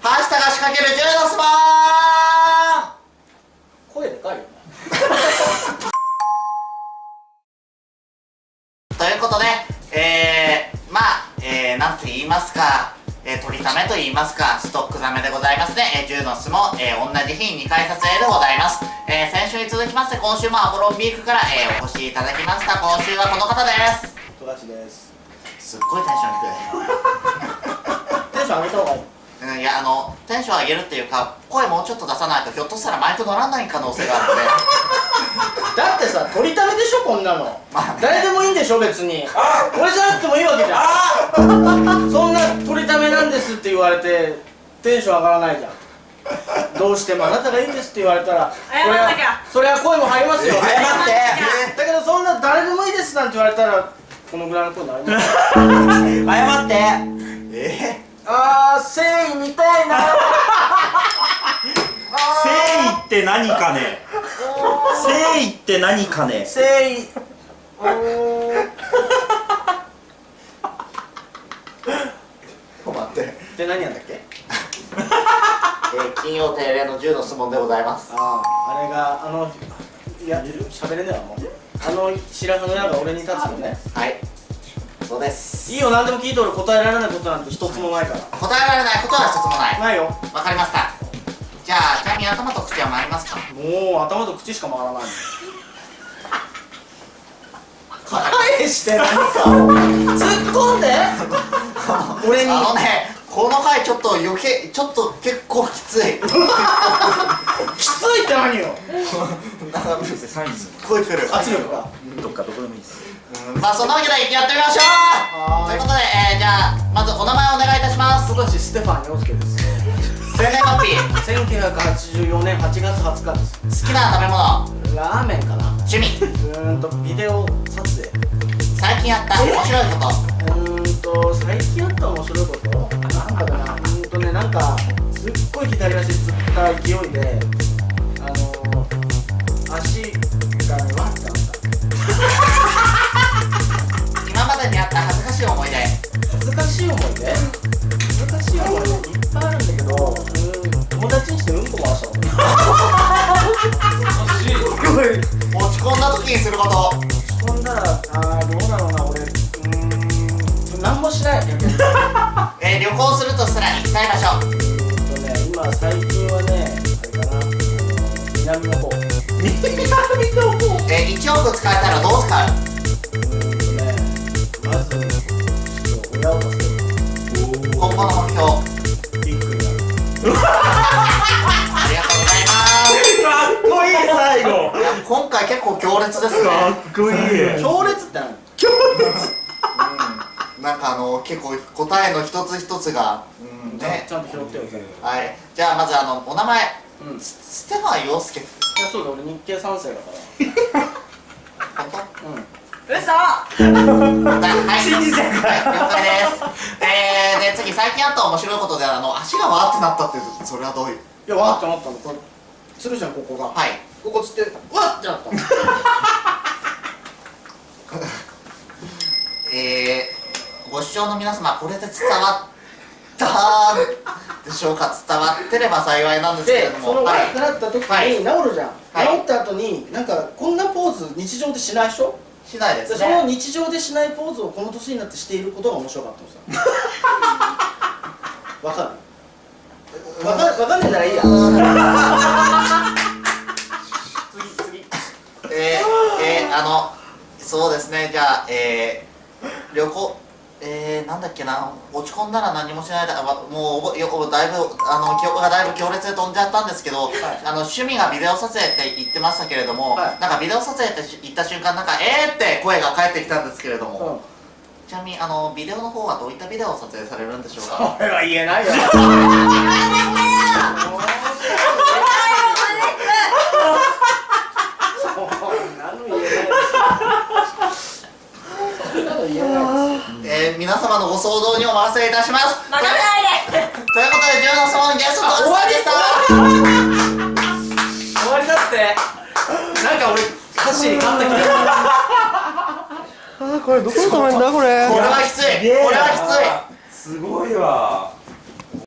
橋田が仕掛ける10の相撲声でかいよねということで、えー、まあ、えー、なんと言いますか、えー、取りためと言いますか、ストックザメでございますね。えー、10の相撲、えー、同じ日に2回撮影でございます。えー、先週に続きまして、今週もアボロンビークから、えー、お越しいただきました。今週はこの方です。富樫ですすっごいテンション低い。テンション上げた方がいいうんいやあのテンション上げるっていうか声もうちょっと出さないとひょっとしたらマイク乗らない可能性があるので。だってさ取りためでしょこんなの、まあね。誰でもいいんでしょ別に。俺じゃなくてもいいわけじゃん。そんな取りためなんですって言われてテンション上がらないじゃん。どうしてもあなたがいいんですって言われたら謝んなきゃ。それはそれは声も入りますよ。謝ってだけどそんな誰でもいいですなんて言われたらこのぐらいの声になります。謝 何かね。誠意って何かね。誠意。うー。んー、待って、で何やんだっけ？えー、金曜定例の10の質問でございます。あああれがあのいや喋れねえわもう。あの白羽の矢が俺に立つのね。はい。そうです。いいよ何でも聞いて俺答えられないことなんて一つもないから。答えられないことは一つもない。ないよ。わかりましたじゃあちなみに頭と口は回りますか？もう頭と口しか回らない。はい。返して何かを突っ込んで？俺にあのねこの回ちょっと余計ちょっと結構きつい。きついって何よ？なんかサインすっごい来る。圧力が？どっかどこでもいいです。うんまあそんなわけでやってみましょう！ということで、えー、じゃあまずお名前お願いいたします。富樫ステファン陽介です。生年月日1984年8月20日です。好きな食べ物。ラーメンかな。趣味。うーんとビデオ撮影。最近やった面白いことーん何もしない。えー、旅行するとしたら行きたい場所。うんとね今最近はねあれかな。南の方。えー、1億使えたらどう使う？うーんとねまずちょっと親を助ける。今後の目標。ビッグにな。るありがとうございます。かっこいい最後。今回結構強烈ですね。かっこいい。強烈って何？なんかあの結構答えの一つ一つがうんね。ちゃんと拾ってよ全部いはい。じゃあまずあのお名前。うん。スステファン陽介。やそうだ俺日系三世だから。本当？うん。嘘！はい。信じてはい。了解ですえー、で次最近あった面白いことであの足がわーってなったってそれはどういう？いやわーってなったの。これつるじゃんここが。はい。ここつってわってなったのえー、ご視聴の皆様これで伝わったでしょうか？伝わってれば幸いなんですけれでどそのわもはい。ーってなった時にはい。治るじゃん、はい。治った後になんかこんなポーズ日常でしないでしょしないでですそのね日常でしないポーズをこの年になってしていることが面白かったのさ。わかる？わかわかんねえならいいや。次次。えー、えー、あのそうですね。じゃあえー、旅行えー、なんだっけな落ち込んだら何もしないだわもうよだいぶあの記憶がだいぶ強烈で飛んじゃったんですけど、あの趣味がビデオ撮影って言ってましたけれども、はい。なんかビデオ撮影って言った瞬間なんかえーって声が返ってきたんですけれども、うん。ちなみにあのビデオの方はどういったビデオを撮影されるんでしょうか？これは言えないよ そんなの言えないそんなの言えないですえー、皆様のご想像にお任せいたします。任せないで。ということで10の質問ゲストの終わりでした終わりだって。なんか俺歌詞に勝った気がする。あーこれどこに止めんだこれ？これはきつい。これはきつい。すごいわ